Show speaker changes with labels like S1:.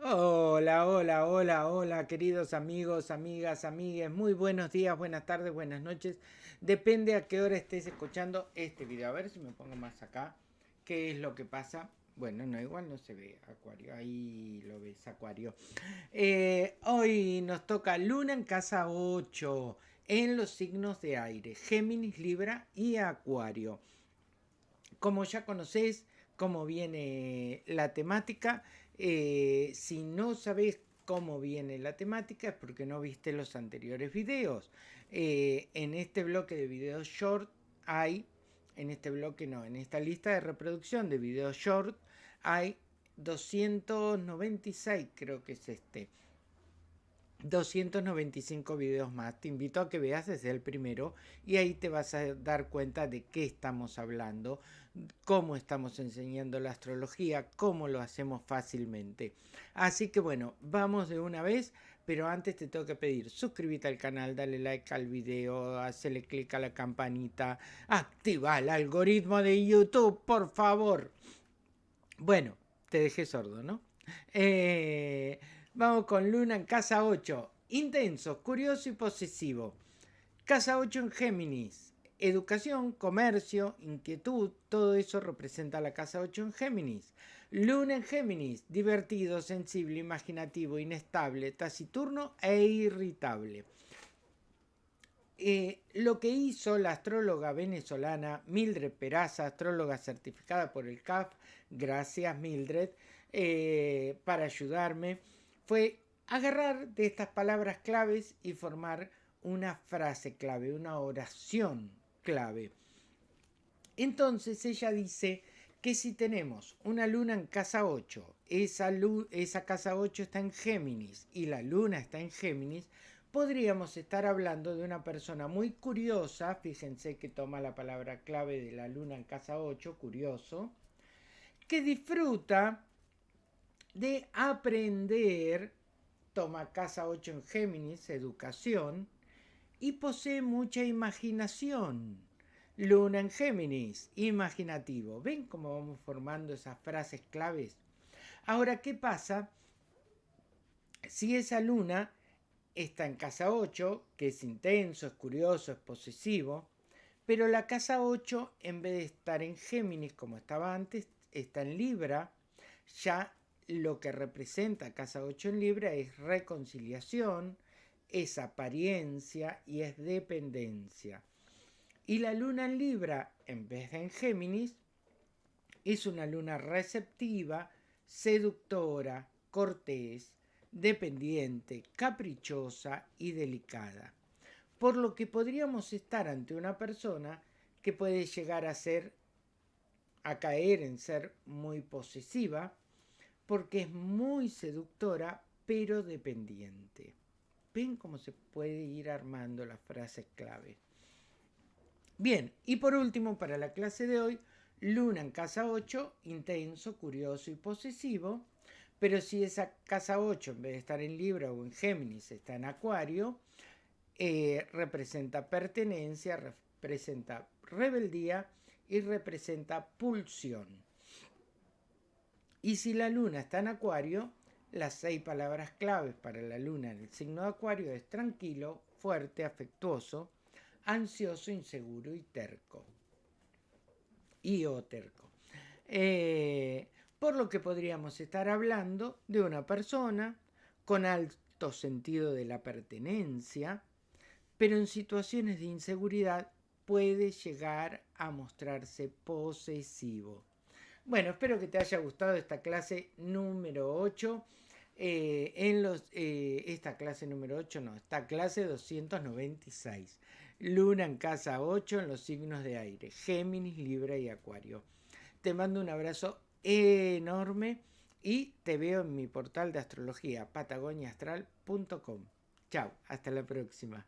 S1: Hola, hola, hola, hola, queridos amigos, amigas, amigues. Muy buenos días, buenas tardes, buenas noches. Depende a qué hora estés escuchando este video. A ver si me pongo más acá. ¿Qué es lo que pasa? Bueno, no, igual no se ve Acuario. Ahí lo ves, Acuario. Eh, hoy nos toca Luna en casa 8 en los signos de aire. Géminis, Libra y Acuario. Como ya conocéis cómo viene la temática, eh, si no sabes cómo viene la temática es porque no viste los anteriores videos. Eh, en este bloque de videos short hay, en este bloque no, en esta lista de reproducción de videos short hay 296, creo que es este. 295 videos más. Te invito a que veas desde el primero y ahí te vas a dar cuenta de qué estamos hablando, cómo estamos enseñando la astrología, cómo lo hacemos fácilmente. Así que bueno, vamos de una vez, pero antes te tengo que pedir, suscríbete al canal, dale like al video, hazle clic a la campanita, activa el algoritmo de YouTube, por favor. Bueno, te dejé sordo, ¿no? Eh, Vamos con Luna en casa 8. Intenso, curioso y posesivo. Casa 8 en Géminis. Educación, comercio, inquietud, todo eso representa la casa 8 en Géminis. Luna en Géminis, divertido, sensible, imaginativo, inestable, taciturno e irritable. Eh, lo que hizo la astróloga venezolana Mildred Peraza, astróloga certificada por el CAF, gracias Mildred, eh, para ayudarme, fue agarrar de estas palabras claves y formar una frase clave, una oración clave. Entonces ella dice que si tenemos una luna en casa 8, esa, esa casa 8 está en Géminis y la luna está en Géminis, podríamos estar hablando de una persona muy curiosa, fíjense que toma la palabra clave de la luna en casa 8, curioso, que disfruta de aprender, toma casa 8 en Géminis, educación, y posee mucha imaginación. Luna en Géminis, imaginativo. ¿Ven cómo vamos formando esas frases claves? Ahora, ¿qué pasa si esa luna está en casa 8, que es intenso, es curioso, es posesivo, pero la casa 8, en vez de estar en Géminis como estaba antes, está en Libra, ya lo que representa Casa 8 en Libra es reconciliación, es apariencia y es dependencia. Y la luna en Libra, en vez de en Géminis, es una luna receptiva, seductora, cortés, dependiente, caprichosa y delicada. Por lo que podríamos estar ante una persona que puede llegar a ser, a caer en ser muy posesiva, porque es muy seductora, pero dependiente. ¿Ven cómo se puede ir armando la frase clave? Bien, y por último, para la clase de hoy, Luna en casa 8, intenso, curioso y posesivo, pero si esa casa 8, en vez de estar en Libra o en Géminis, está en Acuario, eh, representa pertenencia, representa rebeldía y representa pulsión. Y si la luna está en acuario, las seis palabras claves para la luna en el signo de acuario es tranquilo, fuerte, afectuoso, ansioso, inseguro y terco. Y o terco. Eh, por lo que podríamos estar hablando de una persona con alto sentido de la pertenencia, pero en situaciones de inseguridad puede llegar a mostrarse posesivo. Bueno, espero que te haya gustado esta clase número 8. Eh, en los, eh, esta clase número 8, no, esta clase 296. Luna en casa 8 en los signos de aire, Géminis, Libra y Acuario. Te mando un abrazo enorme y te veo en mi portal de astrología patagoniaastral.com. Chao, hasta la próxima.